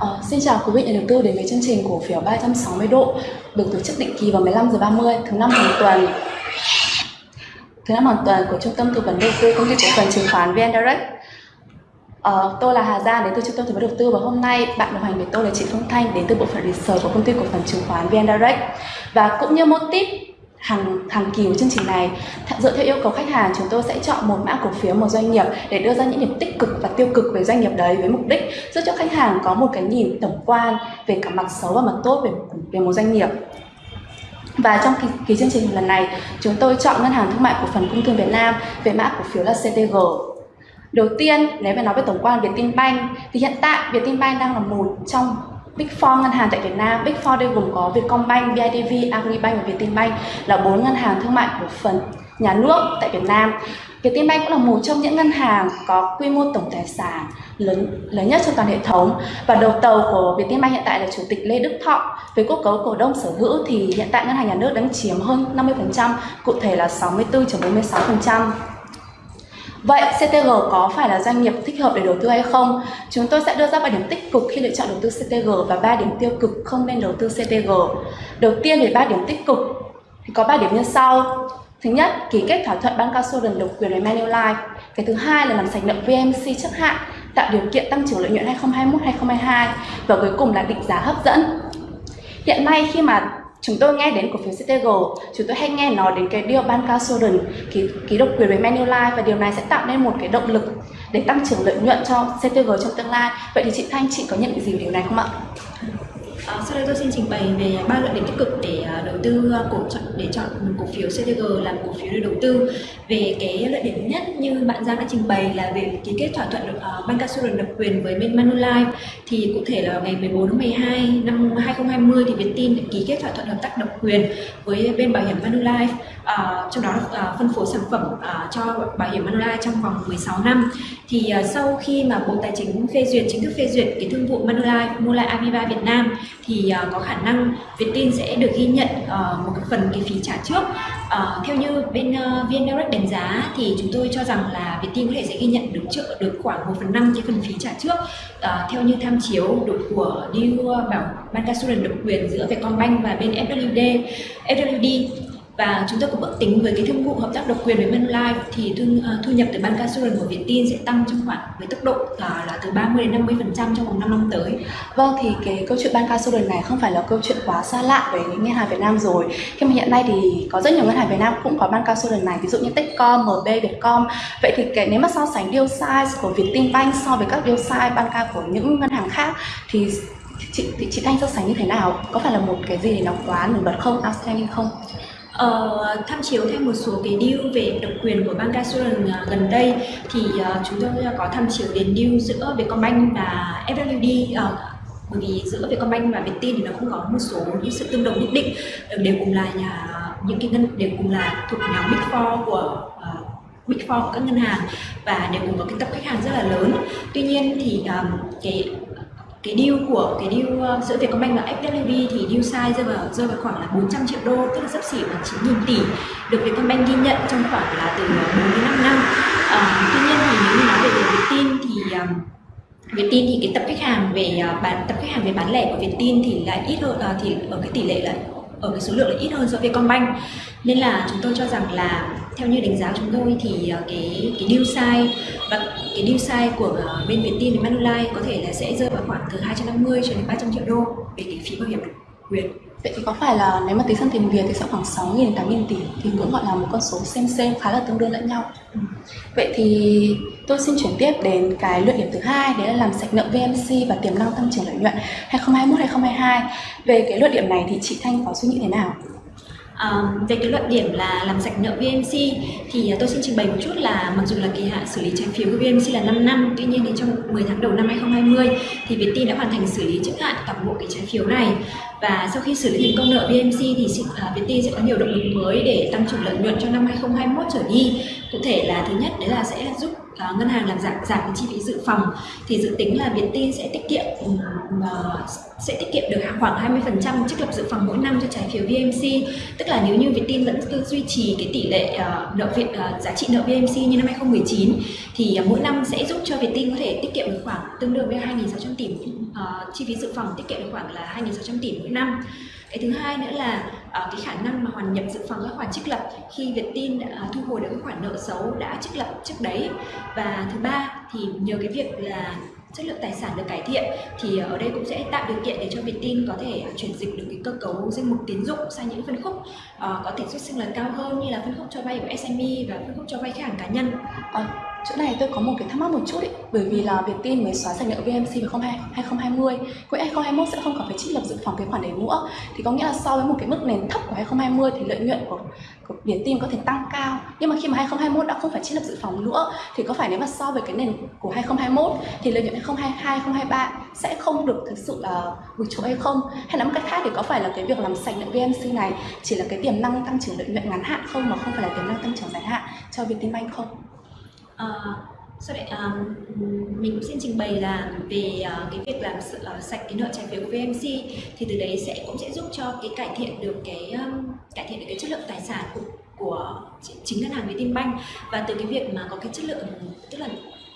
À, xin chào quý vị nhà đầu tư đến với chương trình cổ phiếu 360 độ được tổ chức định kỳ vào 15 giờ 30 thứ năm hàng tuần. Thứ năm hàng tuần của Trung tâm tư vấn đầu tư công ty cổ phần chứng khoán VN Direct. À, tôi là Hà Giang đến từ Trung tâm tư vấn đầu tư và hôm nay bạn đồng hành với tôi là chị Phương Thanh đến từ bộ phận research của công ty cổ phần chứng khoán VN Direct. Và cũng như một tip hàng hàng kỳ của chương trình này. Dựa theo yêu cầu khách hàng chúng tôi sẽ chọn một mã cổ phiếu một doanh nghiệp để đưa ra những điểm tích cực và tiêu cực về doanh nghiệp đấy với mục đích giúp cho khách hàng có một cái nhìn tổng quan về cả mặt xấu và mặt tốt về về một doanh nghiệp. Và trong kỳ, kỳ chương trình lần này chúng tôi chọn ngân hàng thương mại cổ phần công thương Việt Nam về mã cổ phiếu là CTG Đầu tiên, nếu mà nói về tổng quan Vietinbank thì hiện tại Vietinbank đang là một trong Big Four ngân hàng tại Việt Nam, Big Four đây gồm có Vietcombank, BIDV, Agribank và Vietinbank là bốn ngân hàng thương mại cổ phần nhà nước tại Việt Nam. Vietinbank cũng là một trong những ngân hàng có quy mô tổng tài sản lớn lớn nhất trong toàn hệ thống và đầu tàu của Vietinbank hiện tại là chủ tịch Lê Đức Thọ. Với cơ cấu cổ đông sở hữu thì hiện tại ngân hàng nhà nước đang chiếm hơn 50%, cụ thể là 64.46%. Vậy CTG có phải là doanh nghiệp thích hợp để đầu tư hay không? Chúng tôi sẽ đưa ra 3 điểm tích cực khi lựa chọn đầu tư CTG và 3 điểm tiêu cực không nên đầu tư CTG. Đầu tiên về 3 điểm tích cực thì có 3 điểm như sau. Thứ nhất, ký kết thỏa thuận bancassurance độc quyền với Manulife. Cái thứ hai là làm sạch nợ VMC chấp hạn, tạo điều kiện tăng trưởng lợi nhuận 2021-2022 và cuối cùng là định giá hấp dẫn. Hiện nay khi mà chúng tôi nghe đến cổ phiếu CTG chúng tôi hay nghe nói đến cái điều bancassurance ký, ký độc quyền với Manulife và điều này sẽ tạo nên một cái động lực để tăng trưởng lợi nhuận cho CTG trong tương lai vậy thì chị Thanh chị có nhận định gì về điều này không ạ? À, sau đây tôi xin trình bày về ba luận điểm tích cực để à, đầu tư à, cổ chọn để chọn một cổ phiếu CTG làm cổ phiếu để đầu tư. Về cái luận điểm nhất như bạn Giang đã trình bày là về ký kết thỏa thuận à, uh, bancassurance độc quyền với bên Manulife thì cụ thể là ngày 14 tháng 12 năm 2020 thì Vietin đã ký kết thỏa thuận hợp tác độc quyền với bên bảo hiểm Manulife uh, trong đó uh, phân phối sản phẩm uh, cho bảo hiểm Manulife trong vòng 16 năm. Thì uh, sau khi mà Bộ Tài chính phê duyệt chính thức phê duyệt cái thương vụ Manulife Manulife Aviva Việt Nam thì uh, có khả năng Vietin sẽ được ghi nhận uh, một cái phần cái phí trả trước uh, theo như bên uh, VN Direct đánh giá thì chúng tôi cho rằng là Vietin có thể sẽ ghi nhận được trợ được khoảng 1 phần 5 cái phần phí trả trước uh, theo như tham chiếu được của deal bảo bancassurance độc quyền giữa Vietcombank và bên FWD FWD và chúng tôi cũng ước tính với cái thương vụ hợp tác độc quyền với Manulife thì thu, uh, thu nhập từ bancassurance của Vietin sẽ tăng trong khoảng với tốc độ uh, là từ 30 đến 50 phần trăm trong vòng 5 năm tới. Vâng thì cái câu chuyện bancassurance này không phải là câu chuyện quá xa lạ với ngân hàng Việt Nam rồi. Khi mà hiện nay thì có rất nhiều ngân hàng Việt Nam cũng có bancassurance này, ví dụ như Techcom, MB, Vietcom. Vậy thì cái nếu mà so sánh deal size của Vietinbank so với các deal size banca của những ngân hàng khác thì chị chị, chị Thanh so sánh như thế nào? Có phải là một cái gì nó quá nổi bật không, outstanding không? Uh, tham chiếu thêm một số cái deal về độc quyền của bancassurance uh, ờ, gần đây thì uh, chúng tôi có tham chiếu đến deal giữa Vietcombank và FWD uh, bởi vì giữa Vietcombank và Vietin thì nó cũng có một số những sự tương đồng nhất định đều cùng là nhà những cái ngân đều cùng là thuộc nhóm Big Four của uh, Big Four của các ngân hàng và đều cùng có cái tập khách hàng rất là lớn. Tuy nhiên thì um, cái cái deal của cái deal ờ, giữa Vietcombank và FWD thì deal size rơi vào rơi vào khoảng là 400 triệu đô tức là sấp xỉ là 9.000 tỷ được Vietcombank ghi nhận trong khoảng là từ ờ, 4 đến 5 năm. À, tuy nhiên thì nếu như nói về Vietin thì ờ, um, Vietin thì cái tập khách hàng về uh, bán tập khách hàng về bán lẻ của Vietin thì lại ít hơn uh, thì ở cái tỷ lệ là ở cái số lượng là ít hơn so với Vietcombank. Nên là chúng tôi cho rằng là theo như đánh giá chúng tôi thì uh, cái cái deal size và cái deal size của uh, bên Vietin và Manulife có thể là sẽ rơi vào khoảng từ 250 cho đến 300 triệu đô về cái phí bảo hiểm quyền Vậy thì có phải là nếu mà tính sang tiền Việt thì sẽ khoảng 6.000 đến 8.000 tỷ thì cũng gọi là một con số xem xem khá là tương đương lẫn nhau. Ừ. Vậy thì tôi xin chuyển tiếp đến cái luận điểm thứ hai đấy là làm sạch nợ VMC và tiềm năng tăng trưởng lợi nhuận 2021-2022. Về cái luận điểm này thì chị Thanh có suy nghĩ thế nào? Um, về cái luận điểm là làm sạch nợ VMC thì à, tôi xin trình bày một chút là mặc dù là kỳ hạn xử lý trái phiếu của VMC là 5 năm tuy nhiên thì trong 10 tháng đầu năm 2020 thì Vietin đã hoàn thành xử lý trước hạn toàn bộ cái trái phiếu này. Và sau khi xử lý thành công nợ VMC thì uh, à, Vietin sẽ có nhiều động lực mới để tăng trưởng lợi nhuận cho năm 2021 trở đi. Cụ thể là thứ nhất đấy là sẽ giúp uh, ngân hàng làm giảm giảm cái chi phí dự phòng thì dự tính là việt tin sẽ tiết kiệm uh, sẽ tiết kiệm được khoảng 20% trích lập dự phòng mỗi năm cho trái phiếu VMC tức là nếu như Vietin vẫn cứ duy trì cái tỷ lệ uh, nợ Việt uh, giá trị nợ VMC như năm 2019 thì uh, mỗi năm sẽ giúp cho Vietin có thể tiết kiệm được khoảng tương đương với 2.600 tỷ uh, chi phí dự phòng tiết kiệm được khoảng là 2.600 tỷ mỗi năm. Cái thứ hai nữa là uh, cái khả năng mà hoàn nhập dự phòng các khoản trích lập khi Vietin uh, à, thu hồi được các khoản nợ xấu đã trích lập trước đấy và thứ ba thì nhờ cái việc là chất lượng tài sản được cải thiện thì ở đây cũng sẽ tạo điều kiện để cho Vietin có thể à, chuyển dịch được cái cơ cấu danh mục tín dụng sang những phân khúc uh, có tỷ suất sinh lời cao hơn như là phân khúc cho vay của SME và phân khúc cho vay khách hàng cá nhân. Uh, chỗ này tôi có một cái thắc mắc một chút ý, bởi vì là Vietin mới xóa sạch nợ VMC vào 2020 quỹ 2021 sẽ không còn phải trích lập dự phòng cái khoản đấy nữa. Thì có nghĩa là so với một cái mức nền thấp của 2020 thì lợi nhuận của, của Vietin có thể tăng cao. Nhưng mà khi mà 2021 đã không phải trích lập dự phòng nữa thì có phải nếu mà so với cái nền của 2021 thì lợi nhuận 2022 2023 sẽ không được thực sự là vượt trội hay không? Hay nói một cách khác thì có phải là cái việc làm sạch nợ VMC này chỉ là cái tiềm năng tăng trưởng lợi nhuận ngắn hạn không mà không phải là tiềm năng tăng trưởng dài hạn cho Vietinbank không? Uh, sau đấy um, mình cũng xin trình bày là về uh, cái việc làm uh, sạch cái nợ trái phiếu của VMC thì từ đấy sẽ cũng sẽ giúp cho cái cải thiện được cái um, cải thiện được cái chất lượng tài sản của của chính ngân hàng Vietinbank và từ cái việc mà có cái chất lượng tức là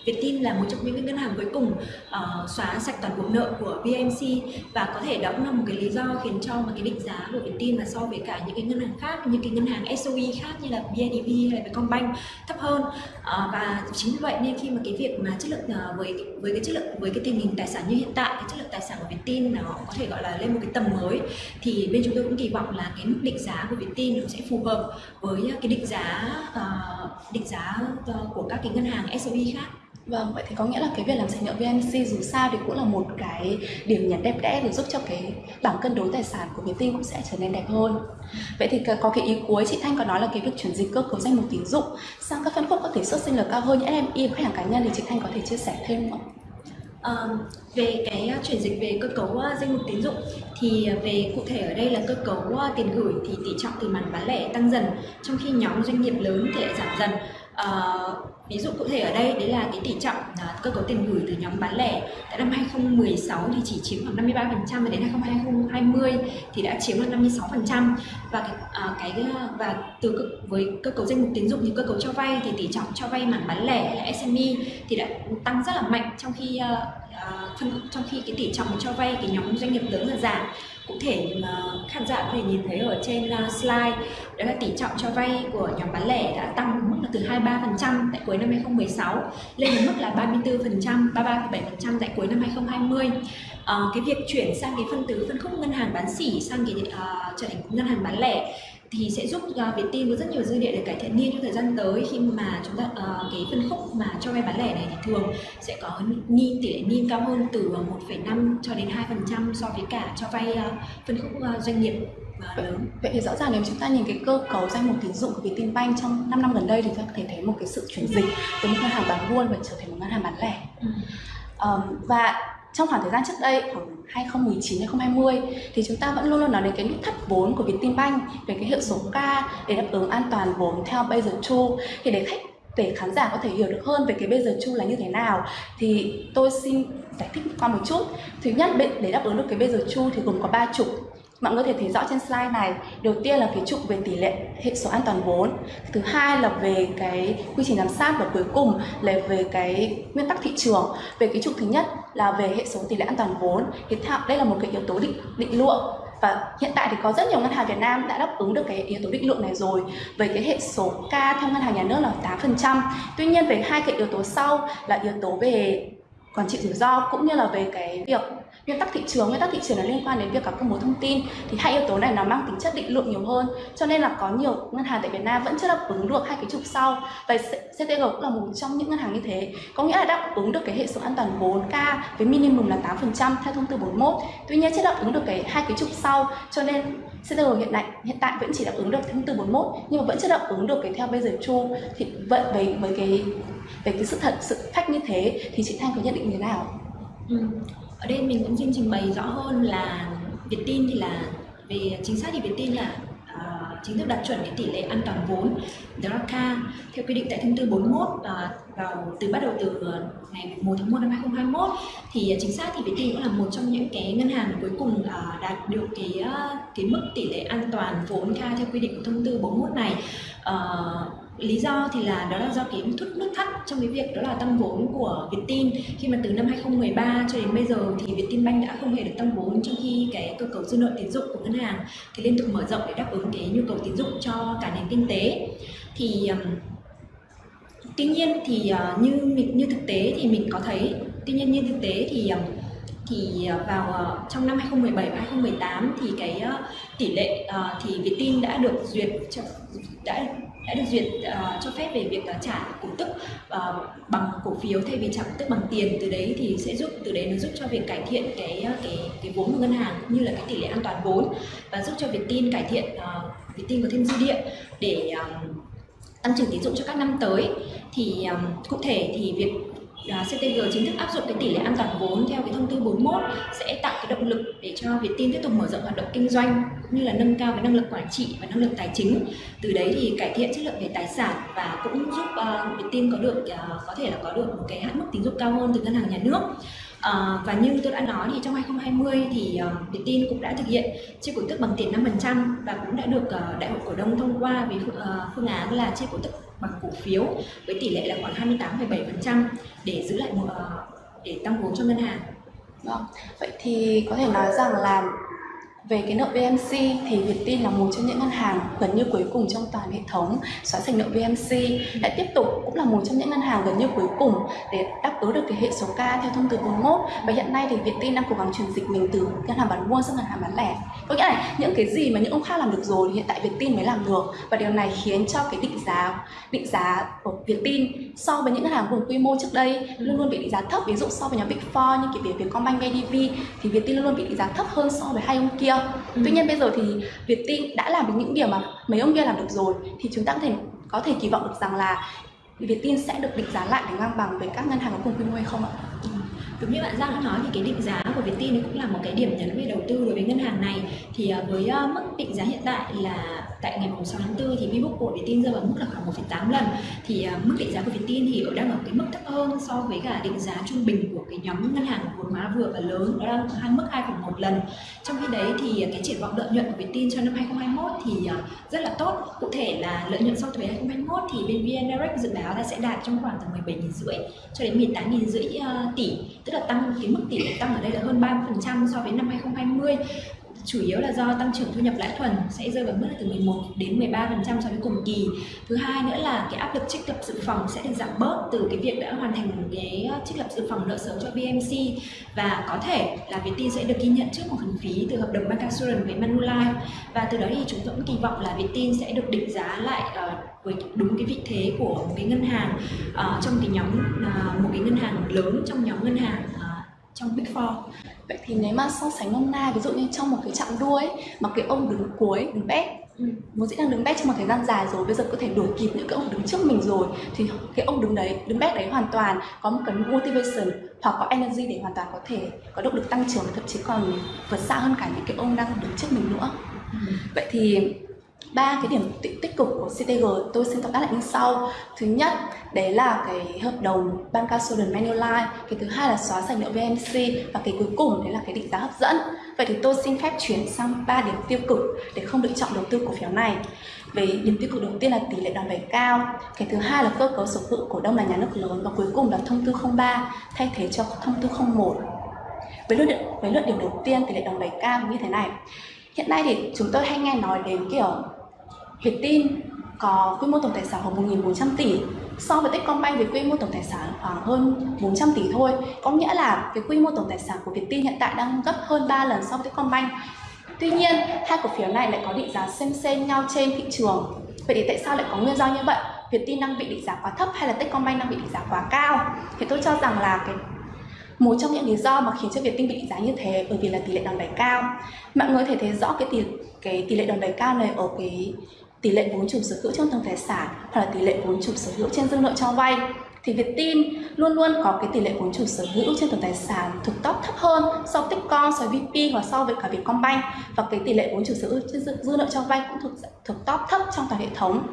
Vietin là một trong những ngân hàng cuối cùng uh, xóa sạch toàn bộ nợ của VMC và có thể đó cũng là một cái lý do khiến cho mà cái định giá của Vietin là so với cả những cái ngân hàng khác như cái ngân hàng SOE khác như là BIDV hay là Vietcombank thấp hơn. Uh, và chính vì vậy nên khi mà cái việc mà chất lượng uh, với với cái chất lượng với cái tình hình tài sản như hiện tại cái chất lượng tài sản của Vietin nó có thể gọi là lên một cái tầm mới thì bên chúng tôi cũng kỳ vọng là cái mức định giá của Vietin nó sẽ phù hợp với cái định giá uh, định giá uh, của các cái ngân hàng SOE khác. Vâng, vậy thì có nghĩa là cái việc làm sạch nợ VNC dù sao thì cũng là một cái điểm nhấn đẹp đẽ để giúp cho cái bảng cân đối tài sản của Vietin cũng sẽ trở nên đẹp hơn. Vậy thì có cái ý cuối chị Thanh có nói là cái việc chuyển dịch cơ cấu danh mục tín dụng sang các phân khúc có thể xuất sinh lời cao hơn như SME và khách hàng cá nhân thì chị Thanh có thể chia sẻ thêm không ạ? À, về cái chuyển dịch về cơ cấu ờ, danh mục tín dụng thì ờ, về cụ thể ở đây là cơ cấu tiền gửi thì tỷ trọng từ mặt bán lẻ tăng dần trong khi nhóm doanh nghiệp lớn thì lại giảm dần Uh, ví dụ cụ thể ở đây đấy là cái tỷ trọng uh, cơ cấu tiền gửi từ nhóm bán lẻ. Tại năm 2016 thì chỉ chiếm khoảng 53% và đến 2020 thì đã chiếm được 56% và cái, uh, cái à, và từ với cơ cấu danh mục tín dụng thì cơ cấu cho vay thì tỷ trọng cho vay mảng bán lẻ hay là SME thì đã tăng rất là mạnh trong khi uh, phân trong khi cái tỷ trọng cho vay cái nhóm doanh nghiệp lớn là giảm cụ thể mà khán giả có thể nhìn thấy ở trên à, slide đó là tỷ trọng cho vay của nhóm bán lẻ đã tăng mức là từ 23% tại cuối năm 2016 lên đến mức là 34%, 33,7% tại cuối năm 2020. À, ờ, cái việc chuyển sang cái phân tứ phân khúc ngân hàng bán sỉ sang cái uh, trở thành ngân hàng bán lẻ thì sẽ giúp uh, Vietin có rất nhiều dư địa để cải thiện niên trong thời gian tới khi mà chúng ta uh, cái phân khúc mà cho vay bán lẻ này thì thường sẽ có niên tỷ lệ niên cao hơn từ 1,5 cho đến 2% so với cả cho vay uh, phân khúc uh, doanh nghiệp lớn. Vậy thì rõ ràng nếu chúng ta nhìn cái cơ cấu danh mục tín dụng của Vietinbank trong 5 năm gần đây thì chúng ta có thể thấy một cái sự chuyển dịch từ một ngân hàng bán buôn và trở thành một ngân hàng bán lẻ. Ừ. Um, và trong khoảng thời gian trước đây, khoảng 2019 2020 thì chúng ta vẫn luôn luôn nói đến cái nút thắt vốn của Vietinbank về cái hiệu số K để đáp ứng an toàn vốn theo Basel 2 thì để khách, để khán giả có thể hiểu được hơn về cái bây giờ chu là như thế nào, thì tôi xin giải thích qua một chút. Thứ nhất để đáp ứng được cái bây giờ chu thì gồm có ba trục mọi người có thể thấy rõ trên slide này, đầu tiên là cái trục về tỷ lệ hệ số an toàn vốn, thứ hai là về cái quy trình giám sát và cuối cùng là về cái nguyên tắc thị trường. Về cái trục thứ nhất là về hệ số tỷ lệ an toàn vốn, thì đây là một cái yếu tố định định lượng. Và hiện tại thì có rất nhiều ngân hàng Việt Nam đã đáp ứng được cái yếu tố định lượng này rồi. Với cái hệ số K theo ngân hàng nhà nước là 8%. Tuy nhiên về hai cái yếu tố sau là yếu tố về quản trị rủi ro cũng như là về cái việc nguyên tắc thị trường, nguyên tắc thị trường là liên quan đến việc các công bố thông tin. Thì hai yếu tố này nó mang tính chất định lượng nhiều hơn. Cho nên là có nhiều ngân hàng tại Việt Nam vẫn chưa đáp ứng được hai cái trục sau. Và CTG cũng là một trong những ngân hàng như thế. Có nghĩa là đáp ứng được cái hệ số an toàn 4K với minimum là 8% theo thông tư 41 tuy nhiên chưa đáp ứng được cái hai cái trục sau. Cho nên CTG hiện tại hiện tại vẫn chỉ đáp ứng được thông tư 41 nhưng mà vẫn chưa đáp ứng được cái theo bây giờ chu. Thì vậy với với cái về cái sự thật, sự phách như thế thì chị Thanh có nhận định như thế nào? Ừ ở đây mình cũng xin trình bày rõ hơn là Vietin thì là về chính xác thì Vietin là uh, chính thức đạt chuẩn cái tỷ lệ an toàn vốn đó theo quy định tại thông tư 41 uh, ờ, vào từ bắt đầu từ ờ, ngày 1 tháng 1 năm 2021 thì chính xác thì Vietin cũng là một trong những cái ngân hàng cuối cùng uh, đạt được cái uh, cái mức tỷ lệ an toàn vốn ca theo quy định của thông tư 41 này. Uh, lý do thì là đó là do cái nút nút thắt trong cái việc đó là tăng vốn của Vietin khi mà từ năm 2013 cho đến bây giờ thì Vietinbank đã không hề được tăng vốn trong khi cái cơ cấu dư nợ tín dụng của ngân hàng thì liên tục mở rộng để đáp ứng cái nhu cầu tín dụng cho cả nền kinh tế. Thì tuy nhiên thì ờ, như như thực tế thì mình có thấy, tuy nhiên như thực tế thì thì ờ, vào ờ, trong năm 2017 và 2018 thì cái tỷ lệ thì Vietin đã được duyệt đã đã được duyệt uh, cho phép về việc uh, trả cổ tức uh, bằng cổ phiếu. Thay vì trả cổ tức bằng tiền từ đấy thì sẽ giúp từ đấy nó giúp cho việc cải thiện cái cái cái vốn của ngân hàng cũng như là cái tỷ lệ an toàn vốn và giúp cho việc tin cải thiện uh, tin có thêm dư địa để uh, tăng trưởng tín dụng cho các năm tới. Thì um, cụ thể thì việc uh, CTG chính thức áp dụng cái tỷ lệ an toàn vốn theo cái thông tư 41 sẽ tạo cái động lực để cho Vietin tiếp tục mở rộng hoạt động kinh doanh cũng như là nâng cao cái năng lực quản trị và năng lực tài chính. Từ đấy thì cải thiện chất lượng về tài sản và cũng giúp ờ, uh, Vietin có được uh, có thể là có được một cái hạn mức tín dụng cao hơn từ ngân hàng nhà nước. À, và như tôi đã nói thì trong 2020 thì uh, Vietin cũng đã thực hiện chia cổ tức bằng tiền 5% và cũng đã được uh, đại hội cổ đông thông qua với uh, phương án là chia cổ tức bằng cổ phiếu với tỷ lệ là khoảng 28,7% để giữ lại một ờ, để tăng vốn cho ngân hàng. Vâng. Vậy thì có thể nói rằng là về cái nợ VMC thì Vietin là một trong những ngân hàng gần như cuối cùng trong toàn hệ thống xóa sạch nợ VMC lại tiếp tục cũng là một trong những ngân hàng gần như cuối cùng để đáp ứng được cái hệ số K theo thông tư 41 và hiện nay thì Vietin đang cố gắng chuyển dịch mình từ ngân hàng bán buôn sang ngân hàng bán lẻ. Có nghĩa là những cái gì mà những ông khác làm được rồi thì hiện tại Vietin mới làm được. Và điều này khiến cho cái định giá định giá của Vietin so với những ngân hàng cùng quy mô trước đây luôn luôn bị định giá thấp. Ví dụ so với nhóm Big Four như kiểu Vietcombank, BidV thì Vietin luôn luôn bị định giá thấp hơn so với hai ông kia. Ừ. Tuy nhiên bây giờ thì Vietin đã làm được những điều mà mấy ông kia làm được rồi thì chúng ta có thể có thể kỳ vọng được rằng là Vietin sẽ được định giá lại để ngang bằng với các ngân hàng có cùng quy mô hay không ạ? Ừ. Đúng như bạn Giang đã nói thì cái định giá của Vietin cũng là một cái điểm nhấn về đầu tư đối với ngân hàng này. Thì ờ, với ờ, mức định giá hiện tại là tại ngày 6 tháng 4 thì Vbook của Vietin rơi vào mức là khoảng 1,8 lần. Thì ờ, mức định giá của Vietin thì ở đang ở cái mức thấp hơn so với cả định giá trung bình của cái nhóm ngân hàng vốn hóa vừa và lớn đó là hai mức 2,1 lần. Trong khi đấy thì cái triển vọng lợi nhuận của Vietin cho năm 2021 thì rất là tốt. Cụ thể là lợi nhuận sau thuế 2021 thì bên VN Direct dự báo là sẽ đạt trong khoảng từ 17 rưỡi cho đến 18 rưỡi uh, tỷ tức là tăng, cái mức tỷ lệ tăng ở đây là hơn 30% so với năm 2020 chủ yếu là do tăng trưởng thu nhập lãi thuần sẽ rơi vào mức là từ 11 đến 13% so với cùng kỳ. Thứ hai nữa là cái áp lực trích lập dự phòng sẽ được giảm bớt từ cái việc đã hoàn thành cái ờ, trích lập dự phòng nợ xấu cho VMC và có thể là Vietin sẽ được ghi nhận trước một khoản phí từ hợp đồng bancassurance với Manulife. Và từ đó thì chúng tôi cũng kỳ vọng là Vietin sẽ được định giá lại uh, với đúng cái vị thế của một cái ngân hàng uh, trong cái nhóm uh, một cái ngân hàng lớn trong nhóm ngân hàng uh, trong Big Four. Vậy thì nếu mà so sánh nôm na ví dụ như trong một cái chặng đua ấy mà cái ông đứng cuối, đứng bét ừ. vốn dĩ đang đứng bét trong một thời gian dài rồi bây giờ có thể đuổi kịp những cái ông đứng trước mình rồi thì cái ông đứng đấy đứng bét đấy hoàn toàn có một cái motivation hoặc có energy để hoàn toàn có thể có động lực tăng trưởng thậm chí còn vượt xa hơn cả những cái ông đang đứng trước mình nữa ừ. vậy thì ba cái điểm tích cực của CTG tôi xin tóm tắt lại như sau. Thứ nhất, đấy là cái hợp đồng bancassurance manulife cái thứ hai là xóa sạch nợ VMC và cái cuối cùng đấy là cái định giá hấp dẫn. Vậy thì tôi xin phép chuyển sang ba điểm tiêu cực để không lựa chọn đầu tư cổ phiếu này. Về điểm tiêu cực đầu tiên là tỷ lệ đòn bẩy cao. Cái thứ hai là cơ cấu sở hữu cổ đông là nhà nước lớn. Và cuối cùng là thông tư 03 thay thế cho thông tư 01 với luận với luận điểm đầu tiên, tỷ lệ đòn bẩy cao như thế này. Hiện nay thì chúng tôi hay nghe nói đến kiểu Vietin có quy mô tổng tài sản khoảng 1.400 tỷ so với Techcombank với quy mô tổng tài sản khoảng hơn 400 tỷ thôi có nghĩa là cái quy mô tổng tài sản của Vietin hiện tại đang gấp hơn 3 lần so với Techcombank Tuy nhiên, hai cổ phiếu này lại có định giá xem xem nhau trên thị trường. Vậy thì tại sao lại có nguyên do như vậy? Vietin đang bị định giá quá thấp hay là Techcombank đang bị định giá quá cao? Thì tôi cho rằng là cái một trong những lý do mà khiến cho Vietin bị định giá như thế bởi vì là tỷ lệ đòn bẩy cao. Mọi người thể thấy rõ cái tỷ cái tỷ lệ đòn bẩy cao này ở cái tỷ lệ vốn chủ sở hữu trong tổng tài sản hoặc là tỷ lệ vốn chủ sở hữu trên dư nợ cho vay. Thì Vietin luôn luôn có cái tỷ lệ vốn chủ sở hữu trên tổng tài sản thuộc top thấp hơn so với Techcom, so với VP và so với cả Vietcombank. Và cái tỷ lệ vốn chủ sở hữu trên dư, dư nợ cho vay cũng thuộc thuộc top thấp trong toàn hệ thống.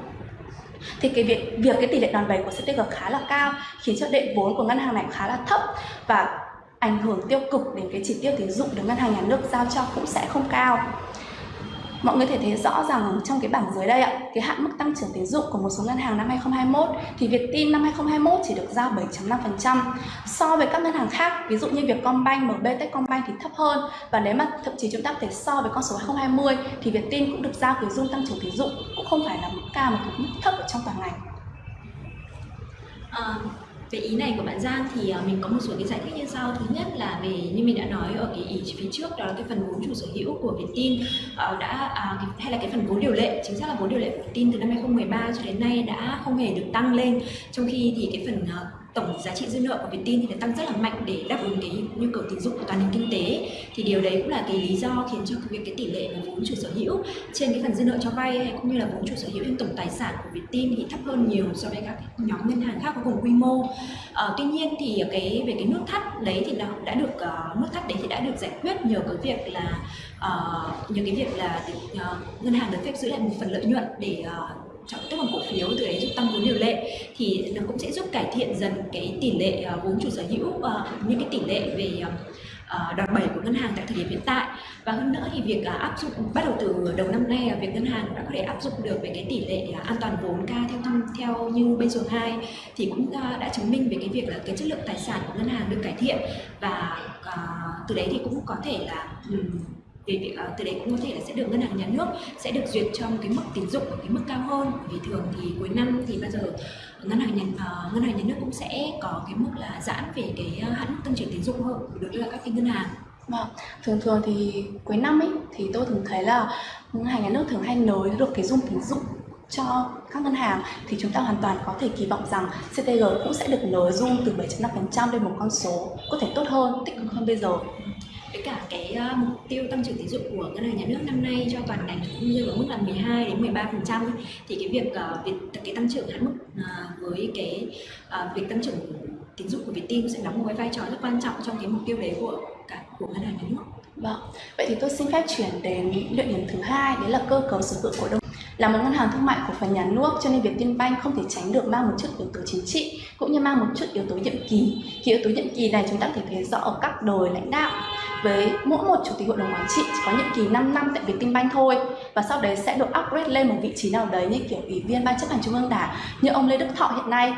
Thì cái việc việc cái tỷ lệ đòn bẩy của CTG khá là cao khiến cho đệ vốn của ngân hàng này khá là thấp và ảnh hưởng tiêu cực đến cái chỉ tiêu tín dụng được ngân hàng nhà nước giao cho cũng sẽ không cao mọi người thể thấy rõ rằng trong cái bảng dưới đây ạ, cái hạn mức tăng trưởng tín dụng của một số ngân hàng năm 2021 thì Vietin năm 2021 chỉ được giao 7.5%. So với các ngân hàng khác, ví dụ như Vietcombank, MB Techcombank thì thấp hơn và nếu mà thậm chí chúng ta có thể so với con số 2020 thì Vietin cũng được giao cái dung tăng trưởng tín dụng cũng không phải là mức cao mà cũng mức thấp ở trong toàn ngành. À, về ý này của bạn Giang thì ờ, mình có một số cái giải thích như sau. Thứ nhất là về, như mình đã nói ở cái ý phía trước, đó là cái phần vốn chủ sở hữu của Vietin ờ, đã à, hay là cái phần vốn điều lệ, chính xác là vốn điều lệ của Vietin từ năm 2013 cho đến nay đã không hề được tăng lên. Trong khi thì cái phần ờ, tổng giá trị dư nợ của Vietin thì đã tăng rất là mạnh để đáp ứng cái nhu cầu tín dụng của toàn nền kinh tế. Thì điều đấy cũng là cái lý do khiến cho việc cái tỷ lệ mà vốn chủ sở hữu trên cái phần dư nợ cho vay hay cũng như là vốn chủ sở hữu trên tổng tài sản của Vietin thì thấp hơn nhiều so với các nhóm ngân hàng khác có cùng quy mô. À, tuy nhiên thì cái về cái nút thắt đấy thì nó đã được uh, nút thắt đấy thì đã được giải quyết nhờ cái việc là uh, nhờ cái việc là uh, ngân hàng được phép giữ lại một phần lợi nhuận để uh, chọn tốt bằng cổ phiếu từ đấy giúp tăng vốn điều lệ, thì nó cũng sẽ giúp cải thiện dần cái tỷ lệ à, vốn chủ sở hữu à, những cái tỷ lệ về à, đòn bẩy của ngân hàng tại thời điểm hiện tại. Và hơn nữa thì việc áp dụng, bắt đầu từ đầu năm nay việc ngân hàng đã có thể áp dụng được về cái tỷ lệ an toàn vốn ca theo thăm, theo như bên số 2 thì cũng đã chứng minh về cái việc là cái chất lượng tài sản của ngân hàng được cải thiện. Và từ đấy thì cũng có thể là thì ờ, từ đấy cũng có thể là sẽ được ngân hàng nhà nước sẽ được duyệt cho một cái mức tín dụng ở cái mức cao hơn. Vì thường thì cuối năm thì bao giờ ngân hàng nhà uh, ngân hàng nhà nước cũng sẽ có cái mức là giãn về cái ờ, hạn mức tăng trưởng tín dụng hơn đối với các cái ngân hàng. Vâng, thường thường thì cuối năm ấy thì tôi thường thấy là ngân hàng nhà nước thường hay nới được cái dung tín dụng cho các ngân hàng. Thì chúng ta hoàn toàn có thể kỳ vọng rằng CTG cũng sẽ được nới dung từ 7.5% lên một con số có thể tốt hơn, tích cực hơn bây giờ với cả cái uh, mục tiêu tăng trưởng tín dụng của ngân hàng nhà nước năm nay cho toàn ngành cũng như ở mức là 12 đến 13 phần trăm thì cái việc ờ, uh, việc cái tăng trưởng hạn mức uh, với cái uh, việc tăng trưởng tín dụng của Vietin sẽ đóng một cái vai trò rất quan trọng trong cái mục tiêu đấy của cả của ngân hàng nhà nước. Vâng, vậy thì tôi xin phép chuyển đến luận điểm thứ hai đấy là cơ cấu sở hữu cổ đông là một ngân hàng thương mại của phần nhà nước cho nên Vietinbank không thể tránh được mang một chút yếu tố chính trị cũng như mang một chút yếu tố nhiệm kỳ. Khi yếu tố nhiệm kỳ này chúng ta có thể thấy rõ ở các đời lãnh đạo với mỗi một chủ tịch hội đồng quản trị chỉ có nhiệm kỳ 5 năm tại Vietinbank thôi. Và sau đấy sẽ được upgrade lên một vị trí nào đấy như kiểu ủy viên ban chấp hành trung ương đảng, như ông Lê Đức Thọ hiện nay.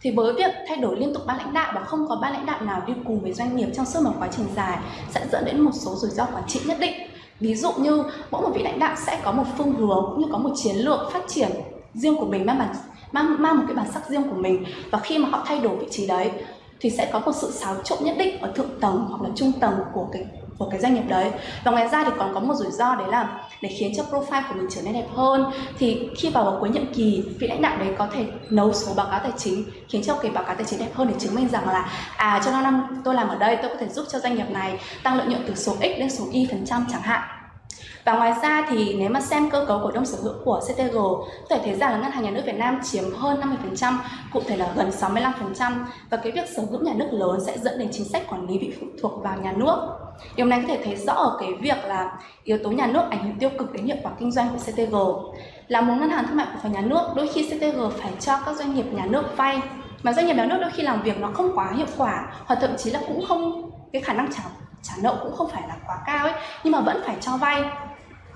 Thì với việc thay đổi liên tục ban lãnh đạo và không có ban lãnh đạo nào đi cùng với doanh nghiệp trong suốt một quá trình dài sẽ dẫn đến một số rủi ro quản trị nhất định. Ví dụ như mỗi một vị lãnh đạo sẽ có một phương hướng cũng như có một chiến lược phát triển riêng của mình, mang bản, mang mang một cái bản sắc riêng của mình. Và khi mà họ thay đổi vị trí đấy thì sẽ có một sự xáo trộn nhất định ở thượng tầng hoặc là trung tầng của cái của cái doanh nghiệp đấy. Và ngoài ra thì còn có một rủi ro đấy là để khiến cho profile của mình trở nên đẹp hơn. Thì khi vào, vào cuối nhiệm kỳ vị lãnh đạo đấy có thể nấu số báo cáo tài chính khiến cho cái báo cáo tài chính đẹp hơn để chứng minh rằng là à trong năm tôi làm ở đây tôi có thể giúp cho doanh nghiệp này tăng lợi nhuận từ số x lên số y phần trăm chẳng hạn và ngoài ra thì nếu mà xem cơ cấu cổ đông sở hữu của CTG có thể thấy rằng là ngân hàng nhà nước Việt Nam chiếm hơn 50%, cụ thể là gần 65% và cái việc sở hữu nhà nước lớn sẽ dẫn đến chính sách quản lý bị phụ thuộc vào nhà nước. Điều này có thể thấy rõ ở cái việc là yếu tố nhà nước ảnh hưởng tiêu cực đến hiệu quả kinh doanh của CTG. Là một ngân hàng thương mại của phần nhà nước, đôi khi CTG phải cho các doanh nghiệp nhà nước vay mà doanh nghiệp nhà nước đôi khi làm việc nó không quá hiệu quả hoặc thậm chí là cũng không cái khả năng trả trả nợ cũng không phải là quá cao ấy nhưng mà vẫn phải cho vay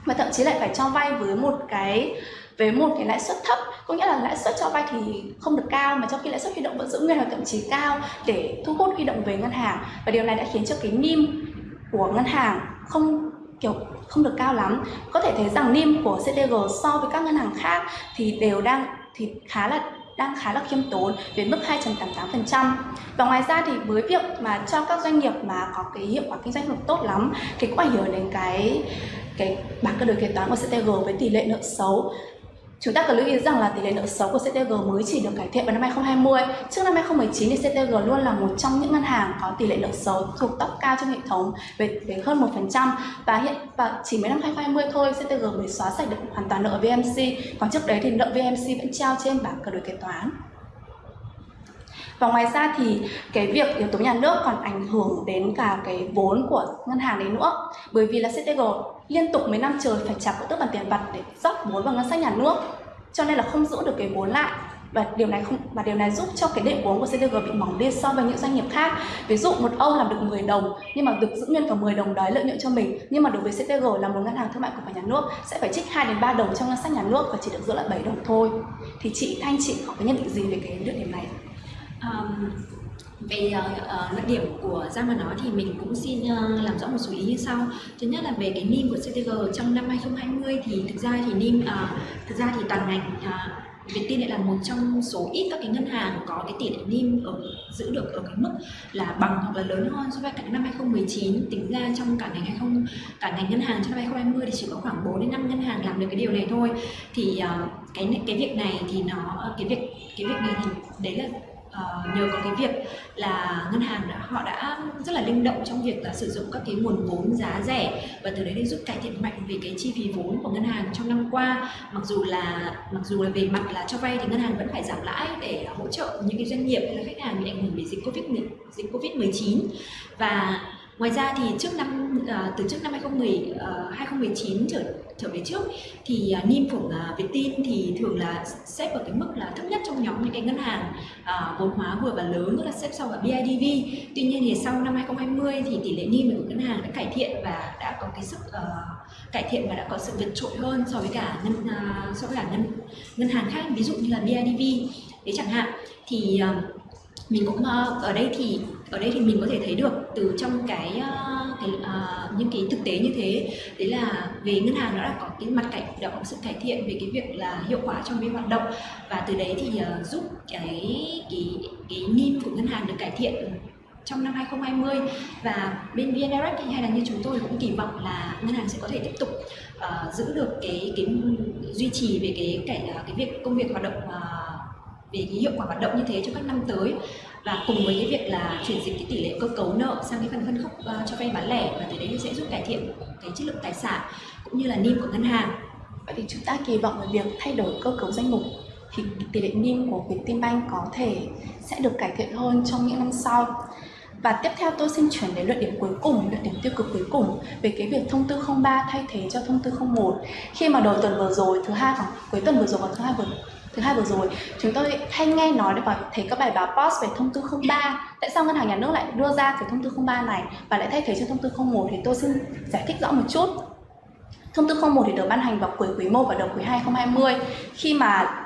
mà thậm chí lại phải cho vay với một cái, với một cái lãi suất thấp. Có nghĩa là lãi suất cho vay thì không được cao, mà trong khi lãi suất huy động vẫn giữ nguyên hoặc thậm chí cao để thu hút huy động về ngân hàng. Và điều này đã khiến cho cái NIM của ngân hàng không, kiểu, không được cao lắm. Có thể thấy rằng NIM của CDG so với các ngân hàng khác thì đều đang, thì khá là, đang khá là khiêm tốn với mức 2.88%. Và ngoài ra thì với việc mà cho các doanh nghiệp mà có cái hiệu quả kinh doanh không tốt lắm thì cũng ảnh hưởng đến cái cái bảng cân đối kế toán của CTG với tỷ lệ nợ xấu Chúng ta cần lưu ý rằng là tỷ lệ nợ xấu của CTG mới chỉ được cải thiện vào năm 2020. Trước năm 2019 thì CTG luôn là một trong những ngân hàng có tỷ lệ nợ xấu thuộc top cao trong hệ thống về, về hơn 1% và hiện và chỉ mới năm 2020 thôi CTG mới xóa sạch được hoàn toàn nợ VMC. Còn trước đấy thì nợ VMC vẫn treo trên bảng cân đối kế toán và ngoài ra thì cái việc yếu tố nhà nước còn ảnh hưởng đến cả cái vốn của ngân hàng đấy nữa. Bởi vì là CTG liên tục mấy năm trời phải trả cổ tức bằng tiền mặt để rót vốn vào ngân sách nhà nước, cho nên là không giữ được cái vốn lại. Và điều này không, và điều này giúp cho cái đệm vốn của CTG bị mỏng đi so với những doanh nghiệp khác. Ví dụ một ông làm được 10 đồng, nhưng mà được giữ nguyên cả 10 đồng đấy lợi nhuận cho mình, nhưng mà đối với CTG là một ngân hàng thương mại của nhà nước, sẽ phải trích 2 đến 3 đồng trong ngân sách nhà nước và chỉ được giữ lại 7 đồng thôi. Thì chị, Thanh, chị có cái nhận định gì về cái luận điểm này? Um, về uh, luận điểm của Giang mà nói thì mình cũng xin uh, làm rõ một số ý như sau. Thứ nhất là về cái NIM của CTG trong năm 2020 thì thực ra thì NIM uh, thực ra thì toàn ngành uh, Vietin lại là một trong số ít các cái ngân hàng có cái tỷ lệ NIM ở giữ được ở cái mức là bằng hoặc là lớn hơn so với cả năm 2019 tính ra trong cả ngành 20 cả ngành ngân hàng trong năm 2020 thì chỉ có khoảng 4 đến 5 ngân hàng làm được cái điều này thôi. Thì uh, cái cái việc này thì nó cái việc cái việc này thì đấy là uh, nhờ có cái việc là ngân hàng đã họ đã rất là linh động trong việc là sử dụng các cái nguồn vốn giá rẻ và từ đấy để giúp cải thiện mạnh về cái chi phí vốn của ngân hàng trong năm qua. Mặc dù là mặc dù là về mặt là cho vay thì ngân hàng vẫn phải giảm lãi để hỗ trợ những cái doanh nghiệp hay là khách hàng bị ảnh hưởng bởi dịch covid dịch covid 19 và Ngoài ra thì trước năm uh, từ trước năm 2010 uh, 2019 trở trở về trước thì à, uh, NIM của uh, à, Vietin thì thường là xếp ở cái mức là thấp nhất trong nhóm những cái ngân hàng uh, vốn hóa vừa và lớn tức là xếp sau cả BIDV. Tuy nhiên thì sau năm 2020 thì tỷ lệ NIM của ngân hàng đã cải thiện và đã có cái sức uh, cải thiện và đã có sự vượt trội hơn so với cả ngân uh, so với cả ngân ngân hàng khác ví dụ như là BIDV đấy chẳng hạn thì uh, mình cũng ờ, ở đây thì ở đây thì mình có thể thấy được từ trong cái, ờ, cái uh, những cái thực tế như thế. Đấy là về ngân hàng nó đã có cái mặt cạnh đã có sự cải thiện về cái việc là hiệu quả trong cái hoạt động. Và từ đấy thì uh, giúp cái cái cái NIM của ngân hàng được cải thiện trong năm 2020 và bên VN Direct hay là như chúng tôi cũng kỳ vọng là ngân hàng sẽ có thể tiếp tục uh, giữ được cái cái duy trì về cái cái cái việc công việc hoạt động uh, về cái hiệu quả hoạt động như thế cho các năm tới và cùng với cái việc là chuyển dịch cái tỷ lệ cơ cấu nợ sang cái phần phân khúc uh, cho vay bán lẻ và từ đấy sẽ giúp cải thiện cái chất lượng tài sản cũng như là NIM của ngân hàng. Vậy thì chúng ta kỳ vọng về việc thay đổi cơ cấu danh mục thì tỷ lệ NIM của Vietinbank có thể sẽ được cải thiện hơn trong những năm sau. Và tiếp theo tôi xin chuyển đến luận điểm cuối cùng, luận điểm tiêu cực cuối cùng về cái việc thông tư 03 thay thế cho thông tư 01. Khi mà đầu tuần vừa rồi, thứ hai khoảng cuối tuần vừa rồi và thứ hai vừa thứ hai vừa rồi, chúng tôi hay nghe nói và thấy các bài báo post về thông tư 03 tại sao ngân hàng nhà nước lại đưa ra cái thông tư 03 này và lại thay thế cho thông tư 01 thì tôi xin giải thích rõ một chút. Thông tư 01 thì được ban hành vào cuối quý 1 và đầu quý 2 2020 khi mà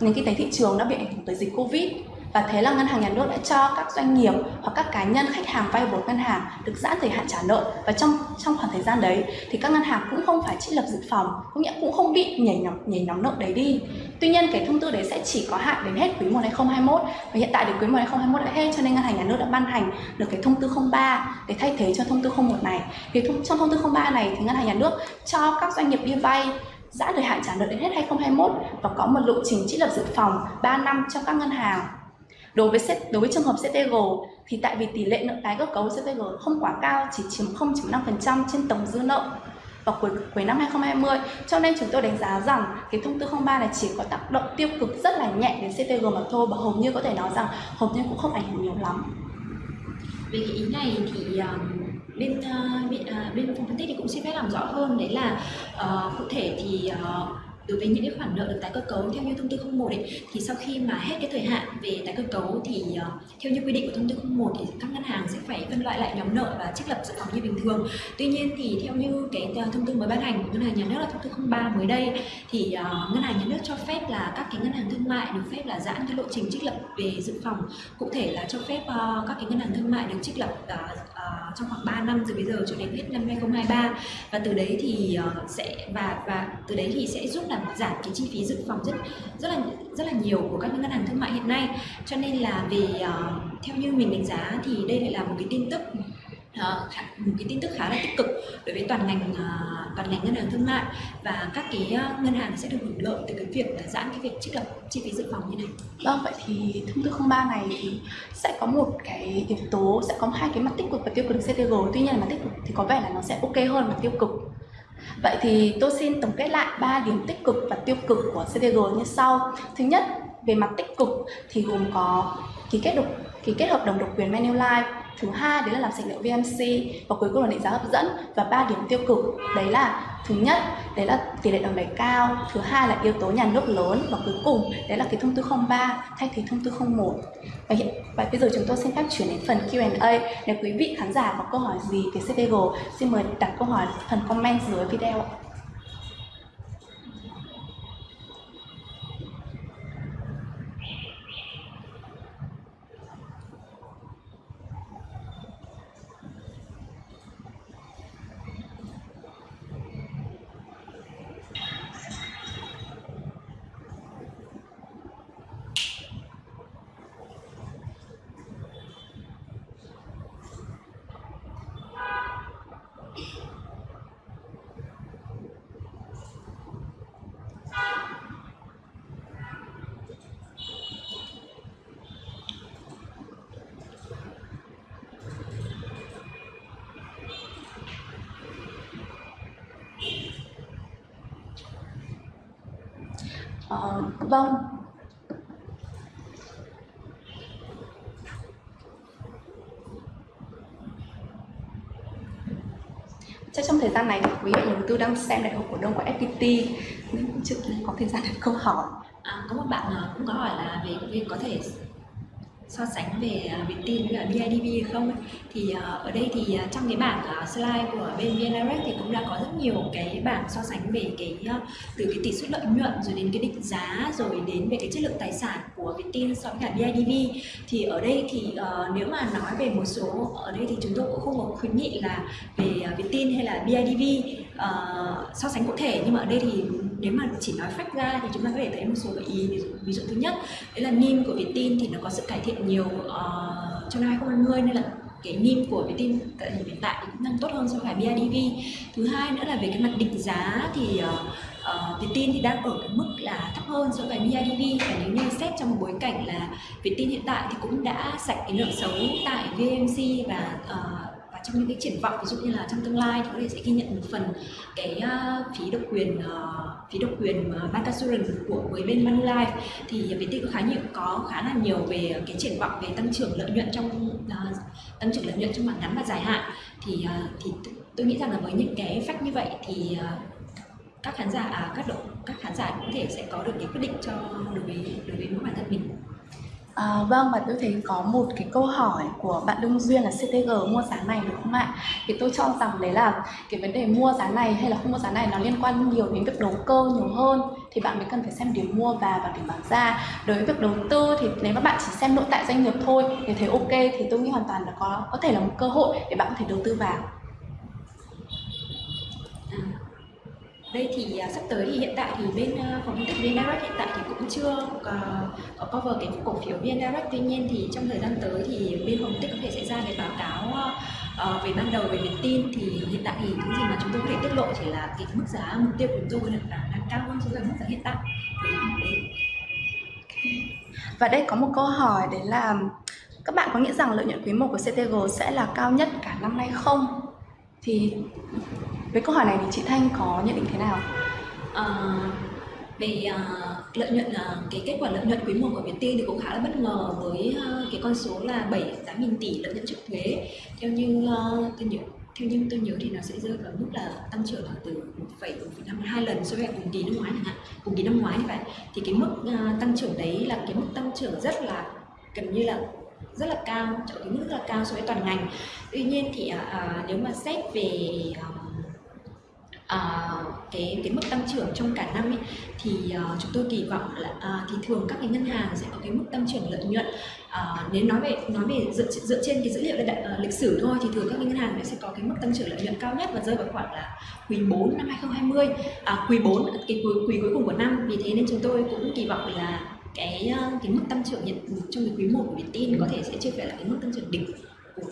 nền kinh tế thị trường đã bị ảnh hưởng tới dịch Covid và thế là ngân hàng nhà nước đã cho các doanh nghiệp hoặc các cá nhân, khách hàng vay vốn ngân hàng được giãn thời hạn trả nợ. Và trong trong khoảng thời gian đấy thì các ngân hàng cũng không phải trích lập dự phòng cũng nghĩa cũng không bị nhảy nhóm nhảy nhóm nợ đấy đi. Tuy nhiên cái thông tư đấy sẽ chỉ có hạn đến hết quý 1 2021 và hiện tại đến quý 1 2021 đã hết cho nên ngân hàng nhà nước đã ban hành được cái thông tư 03 để thay thế cho thông tư 01 này. Thì trong thông tư 03 này thì ngân hàng nhà nước cho các doanh nghiệp đi vay giãn thời hạn trả nợ đến hết 2021 và có một lộ trình trích lập dự phòng 3 năm cho các ngân hàng. Đối với đối với trường hợp CTG thì tại vì tỷ lệ nợ tái cơ cấu CTG không quá cao, chỉ chiếm 0.5% trên tổng dư nợ vào cuối cuối năm 2020 cho nên chúng tôi đánh giá rằng cái thông tư 03 này chỉ có tác động tiêu cực rất là nhẹ đến CTG mà thôi và hầu như có thể nói rằng hầu như cũng không ảnh hưởng nhiều lắm. Về cái ý này thì um, bên uh, bên, uh, bên phòng phân tích thì cũng xin phép làm rõ hơn đấy là uh, cụ thể thì uh, đối với những cái khoản nợ được tái cơ cấu theo như thông tư 01 ấy, thì sau khi mà hết cái thời hạn về tái cơ cấu thì uh, theo như quy định của thông tư 01 thì các ngân hàng sẽ phải phân loại lại nhóm nợ và trích lập dự phòng như bình thường. Tuy nhiên thì theo như cái ờ, thông tư mới ban hành của ngân hàng nhà nước là thông tư 03 mới đây thì uh, ngân hàng nhà nước cho phép là các cái ngân hàng thương mại được phép là giãn cái lộ trình trích lập về dự phòng cụ thể là cho phép uh, các cái ngân hàng thương mại được trích lập uh, uh, trong khoảng 3 năm từ bây giờ cho đến hết năm 2023 và từ đấy thì uh, sẽ và và từ đấy thì sẽ giúp là làm giảm cái chi phí dự phòng rất rất là rất là nhiều của các ngân hàng thương mại hiện nay. Cho nên là về uh, ờ, theo như mình đánh giá thì đây lại là một cái tin tức Ờ, một cái tin tức khá là tích cực đối với toàn ngành ờ, toàn ngành ngân hàng thương mại và các cái ờ, ngân hàng sẽ được hưởng lợi từ cái việc là giãn cái việc trích lập chi phí dự phòng như này. Vâng, vậy thì thông tư 03 này thì sẽ có một cái yếu tố sẽ có hai cái mặt tích cực và tiêu cực CTG. Tuy nhiên là mặt tích cực thì có vẻ là nó sẽ ok hơn mặt tiêu cực. Vậy thì tôi xin tổng kết lại ba điểm tích cực và tiêu cực của CTG như sau. Thứ nhất, về mặt tích cực thì gồm có ký kết độc ký kết hợp đồng độc quyền Manulife thứ hai, đấy là làm sạch liệu VMC và cuối cùng là định giá hấp dẫn và ba điểm tiêu cực. Đấy là, thứ nhất, đấy là tỷ lệ đồng bẩy cao. Thứ hai là yếu tố nhà nước lớn. Và cuối cùng, đấy là cái thông tư 03 thay thế thông tư 01 và hiện, và bây giờ chúng tôi xin phép chuyển đến phần Q&A nếu quý vị khán giả có câu hỏi gì về CPG xin mời đặt câu hỏi phần comment dưới video ạ. Ờ, vâng. Chắc trong thời gian này thì quý vị nhà đầu tư đang xem đại hội cổ đông của FPT nên cũng chưa có thời gian đặt câu hỏi. À, có một bạn à, cũng có hỏi là về việc có thể so sánh về à, uh, Vietin với cả BIDV hay không ấy. thì à, ở đây thì à, trong cái bảng slide của bên VN Direct thì cũng đã có rất nhiều cái bảng so sánh về cái từ cái tỷ suất lợi nhuận rồi đến cái định giá rồi đến về cái chất lượng tài sản của Vietin so với cả BIDV thì ở đây thì ờ, nếu mà nói về một số ở đây thì chúng tôi cũng không có khuyến nghị là về uh, Vietin hay là BIDV ờ, so sánh cụ thể nhưng mà ở đây thì nếu mà chỉ nói phách ra thì chúng ta có thể thấy một số gợi ý ví dụ, ví dụ thứ nhất đấy là NIM của Vietin thì nó có sự cải thiện nhiều uh, trong năm 2020 nên là cái NIM của Vietin tại thời hiện tại thì cũng đang tốt hơn so với BIDV thứ hai nữa là về cái mặt định giá thì ờ, ờ, uh, uh, Vietin thì đang ở cái mức là thấp hơn so với BIDV và nếu như xét trong một bối cảnh là Vietin hiện tại thì cũng đã sạch cái nợ xấu tại VMC và uh, và trong những cái triển vọng ví dụ như là trong tương lai thì có thể sẽ ghi nhận một phần cái uh, phí độc quyền uh, phí độc quyền ờ, bancassurance của với bên Manulife thì Viettel có khá nhiều có khá là nhiều về cái triển vọng về tăng trưởng lợi nhuận trong uh, tăng trưởng lợi nhuận trong mặt ngắn và dài hạn. Thì uh, thì tôi nghĩ rằng là với những cái fact như vậy thì uh, các khán giả à, các độ các khán giả có thể sẽ có được cái quyết định cho đối với đối với mỗi bản thân mình. À, vâng và tôi thấy có một cái câu hỏi của bạn Đương Duyên là CTG mua giá này được không ạ? Thì tôi cho rằng đấy là cái vấn đề mua giá này hay là không mua giá này nó liên quan nhiều đến việc đầu cơ nhiều hơn thì bạn mới cần phải xem điểm mua và và điểm bán ra. Đối với việc đầu tư thì nếu mà bạn chỉ xem nội tại doanh nghiệp thôi thì thấy ok thì tôi nghĩ hoàn toàn là có có thể là một cơ hội để bạn có thể đầu tư vào. Đây thì à, sắp tới thì hiện tại thì bên à, phòng phân tích VN Direct hiện tại thì cũng chưa có, có cover cái cổ phiếu VN Direct. Tuy nhiên thì trong thời gian tới thì bên phòng phân tích có thể sẽ ra cái báo cáo uh, về ban đầu về Vietin thì hiện tại thì những gì mà chúng tôi có thể tiết lộ chỉ là cái mức giá mục tiêu của chúng tôi là đang cao hơn so với mức giá hiện tại. Và đây có một câu hỏi đấy là các bạn có nghĩ rằng lợi nhuận quý 1 của CTG sẽ là cao nhất cả năm nay không? Thì với câu hỏi này thì chị Thanh có nhận định thế nào? Ờ, à, về ờ, lợi nhuận ờ, cái kết quả lợi nhuận quý 1 của Vietin thì cũng khá là bất ngờ với ờ, cái con số là 7 8 nghìn tỷ lợi nhuận trước thuế. Theo như ờ, tôi nhớ theo như tôi nhớ thì nó sẽ rơi vào mức là tăng trưởng là từ 1,5 hai lần so với cùng kỳ năm ngoái chẳng hạn cùng kỳ năm ngoái như vậy. Thì cái mức uh, tăng trưởng đấy là cái mức tăng trưởng rất là gần như là rất là cao ở cái mức rất là cao so với toàn ngành. Tuy nhiên thì uh, nếu mà xét về uh, Ờ, cái cái mức tăng trưởng trong cả năm ấy, thì uh, chúng tôi kỳ vọng là uh, thì thường các cái ngân hàng sẽ có cái mức tăng trưởng lợi nhuận. Uh, nếu nói về nói về dựa dựa trên cái dữ liệu đại, uh, lịch sử thôi thì thường các cái ngân hàng sẽ có cái mức tăng trưởng lợi nhuận cao nhất và rơi vào khoảng là quý 4 năm 2020 à, quý 4 cái quý, quý cuối cùng của năm. Vì thế nên chúng tôi cũng kỳ vọng là cái cái mức tăng trưởng hiện trong cái quý 1 của Vietin có thể sẽ chưa phải là cái mức tăng trưởng đỉnh của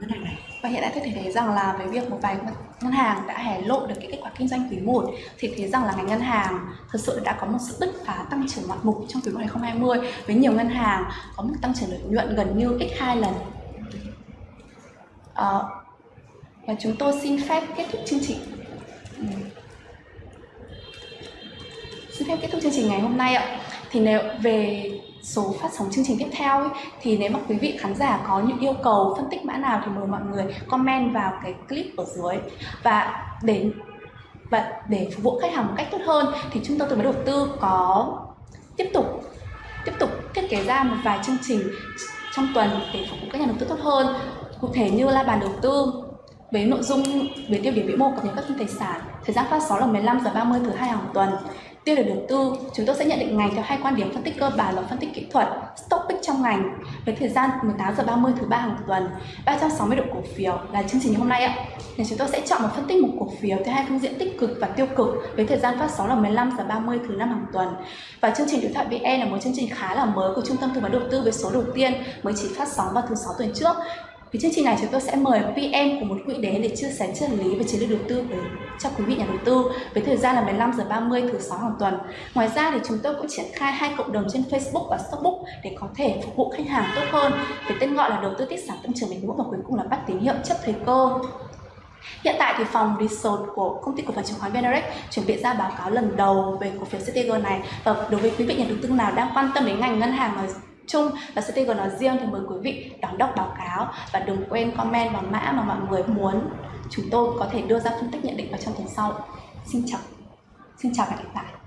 ngân hàng này. Và hiện tại tôi thấy rằng là với việc một vài ngân hàng đã hé lộ được cái kết quả kinh doanh quý 1 thì thấy rằng là ngành ngân hàng thật sự đã có một sự bứt phá tăng trưởng ngoạn mục trong quý 1 2020 với nhiều ngân hàng có mức tăng trưởng lợi nhuận gần như x2 lần. À, và chúng tôi xin phép kết thúc chương trình. Ừ. Xin phép kết thúc chương trình ngày hôm nay ạ. Thì nếu về số phát sóng chương trình tiếp theo ấy, thì nếu mà quý vị khán giả có những yêu cầu phân tích mã nào thì mời mọi người comment vào cái clip ở dưới. Và để và để phục vụ khách hàng một cách tốt hơn thì trung tâm tư vấn đầu tư có tiếp tục tiếp tục thiết kế ra một vài chương trình trong tuần để phục vụ các nhà đầu tư tốt hơn. Cụ thể như là bàn đầu tư với nội dung về tiêu điểm vĩ mô cập nhật các tin tài sản thời gian phát sóng là 15 giờ 30 thứ hai hàng tuần tiêu đề đầu tư, chúng tôi sẽ nhận định ngành theo hai quan điểm phân tích cơ bản và phân tích kỹ thuật stock pick trong ngành, với thời gian 18 giờ 30 thứ ba hàng tuần. 360 độ cổ phiếu là chương trình hôm nay ạ. Thì chúng tôi sẽ chọn một phân tích một cổ phiếu theo hai phương diện tích cực và tiêu cực với thời gian phát sóng là 15 giờ 30 thứ năm hàng tuần. Và chương trình đối thoại VN là một chương trình khá là mới của trung tâm tư vấn đầu tư với số đầu tiên mới chỉ phát sóng vào thứ sáu tuần trước vì chương trình này chúng tôi sẽ mời PM của một quỹ đến để chia sẻ triết lý về chiến lược đầu tư với, cho quý vị nhà đầu tư với thời gian là 15 giờ 30 thứ sáu hàng tuần. Ngoài ra thì chúng tôi cũng triển khai hai cộng đồng trên Facebook và Stockbook để có thể phục vụ khách hàng tốt hơn với tên gọi là đầu tư tiết sản tăng trưởng bền vững và cuối cùng là bắt tín hiệu chấp thời cơ. Hiện tại thì phòng resort của công ty cổ phần chứng khoán VN chuẩn bị ra báo cáo lần đầu về cổ phiếu CTG này và đối với quý vị nhà đầu tư nào đang quan tâm đến ngành ngân hàng mà chung và CTG nói riêng thì mời quý vị đón đọc báo cáo và đừng quên comment vào mã mà mọi người muốn chúng tôi có thể đưa ra phân tích nhận định vào trong tuần sau. Xin chào. Xin chào và hẹn gặp lại.